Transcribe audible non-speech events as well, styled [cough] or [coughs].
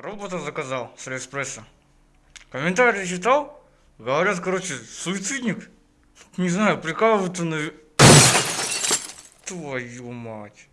Робота заказал с Алиэкспресса. Комментарии читал? Говорят, короче, суицидник. Не знаю, прикалывают на... [coughs] Твою мать.